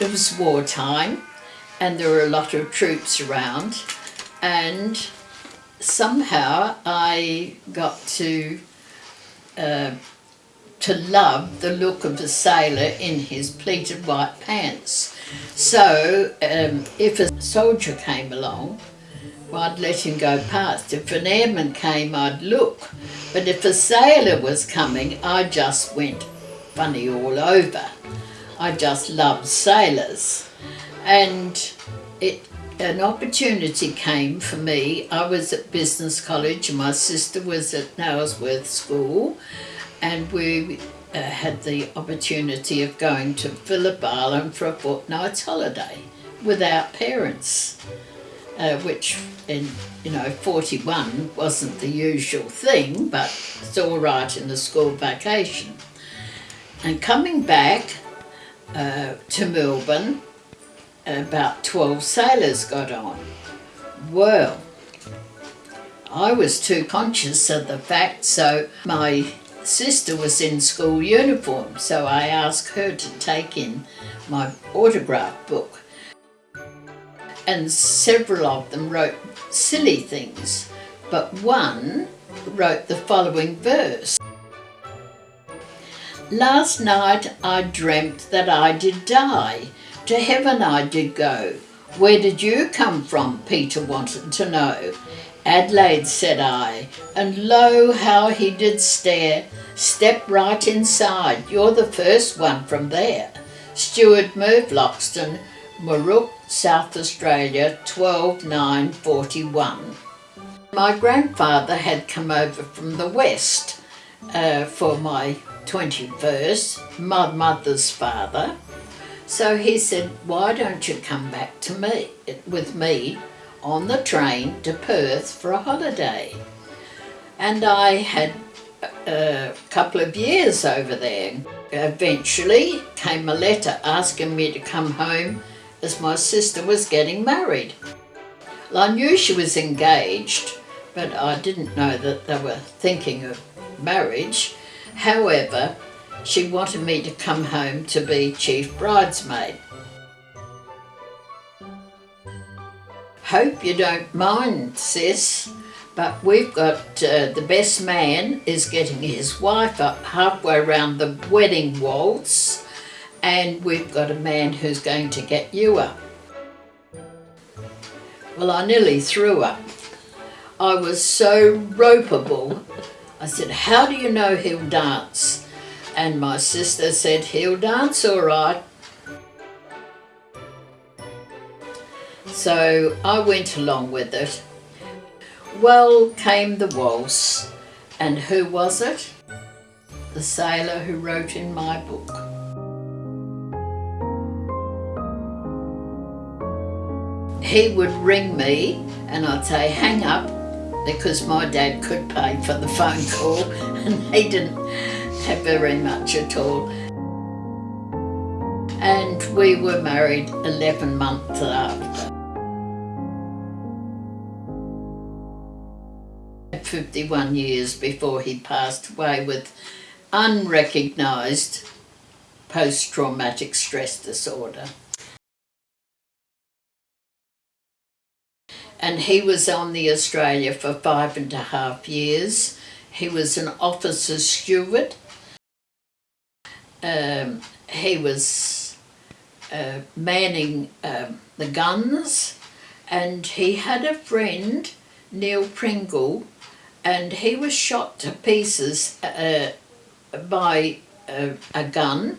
it was wartime and there were a lot of troops around and somehow I got to uh, to love the look of a sailor in his pleated white pants. So um, if a soldier came along, well, I'd let him go past. If an airman came, I'd look. But if a sailor was coming, I just went funny all over. I just loved sailors. And it an opportunity came for me. I was at business college and my sister was at Nailsworth School and we uh, had the opportunity of going to Phillip Island for a fortnight's holiday without parents, uh, which in you know 41 wasn't the usual thing, but it's all right in the school vacation. And coming back uh, to Melbourne, and about 12 sailors got on. Well, I was too conscious of the fact, so my sister was in school uniform, so I asked her to take in my autograph book. And several of them wrote silly things, but one wrote the following verse. Last night I dreamt that I did die, to heaven I did go. Where did you come from? Peter wanted to know. Adelaide, said I, and lo, how he did stare. Step right inside, you're the first one from there. Stewart Merv Loxton, Moorook, South Australia, 12941. My grandfather had come over from the west uh, for my 21st, my mother's father. So he said, why don't you come back to me, with me on the train to Perth for a holiday. And I had a couple of years over there. Eventually came a letter asking me to come home as my sister was getting married. Well, I knew she was engaged, but I didn't know that they were thinking of marriage. However, she wanted me to come home to be chief bridesmaid. Hope you don't mind, sis, but we've got uh, the best man is getting his wife up halfway around the wedding waltz and we've got a man who's going to get you up. Well, I nearly threw up. I was so ropeable. I said, how do you know he'll dance? And my sister said, he'll dance all right. So I went along with it. Well came the waltz, and who was it? The sailor who wrote in my book. He would ring me and I'd say, hang up, because my dad could pay for the phone call and he didn't have very much at all. And we were married 11 months after. 51 years before he passed away with unrecognised post-traumatic stress disorder. And he was on the Australia for five and a half years. He was an officer steward. Um, he was uh, manning um, the guns and he had a friend, Neil Pringle, and he was shot to pieces uh, by a, a gun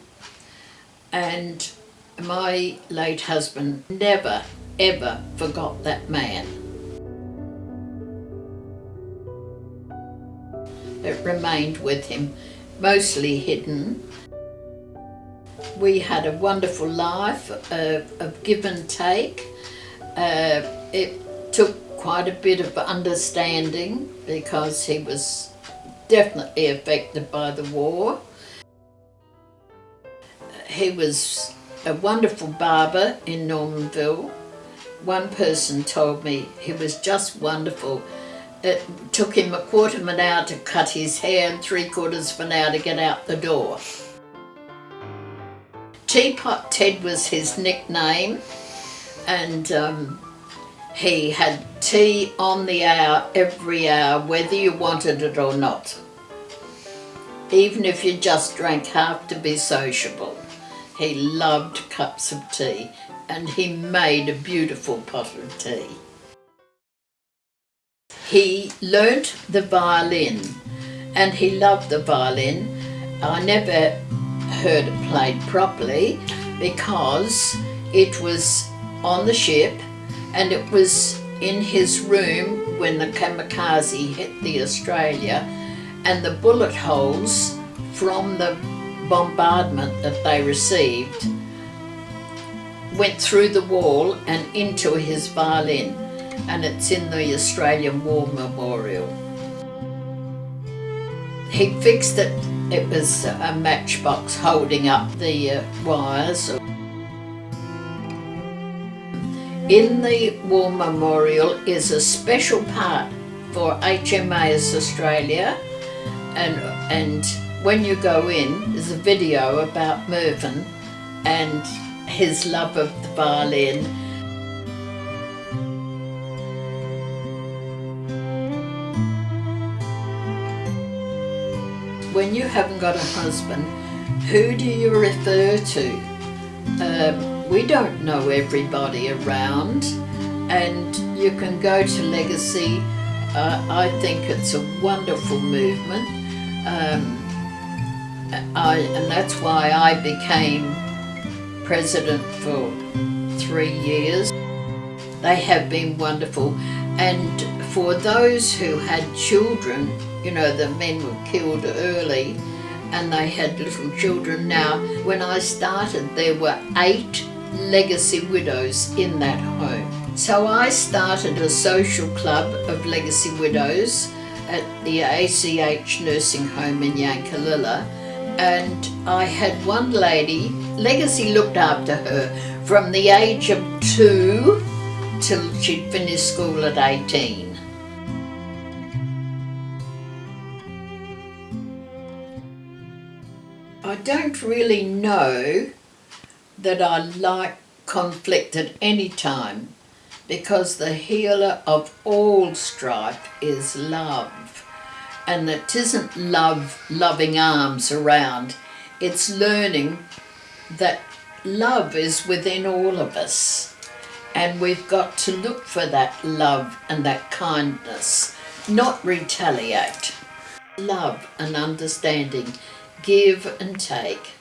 and my late husband never ever forgot that man. It remained with him, mostly hidden. We had a wonderful life uh, of give and take. Uh, it took quite a bit of understanding because he was definitely affected by the war. He was a wonderful barber in Normanville. One person told me he was just wonderful. It took him a quarter of an hour to cut his hair and three quarters of an hour to get out the door. Teapot Ted was his nickname and um, he had tea on the hour every hour whether you wanted it or not. Even if you just drank half to be sociable. He loved cups of tea and he made a beautiful pot of tea. He learnt the violin and he loved the violin. I never heard it played properly because it was on the ship and it was in his room when the kamikaze hit the Australia and the bullet holes from the bombardment that they received went through the wall and into his violin and it's in the Australian War Memorial. He fixed it, it was a matchbox holding up the uh, wires. In the War Memorial is a special part for HMAS Australia and, and when you go in there's a video about Mervyn and his love of the violin when you haven't got a husband, who do you refer to? Um, we don't know everybody around and you can go to Legacy. Uh, I think it's a wonderful movement um, I, and that's why I became president for three years. They have been wonderful and for those who had children you know, the men were killed early and they had little children. Now, when I started, there were eight legacy widows in that home. So I started a social club of legacy widows at the ACH nursing home in Yankalilla and I had one lady, Legacy looked after her from the age of two till she'd finished school at 18. Don't really know that I like conflict at any time because the healer of all strife is love. And it isn't love, loving arms around. It's learning that love is within all of us. And we've got to look for that love and that kindness, not retaliate. Love and understanding give and take.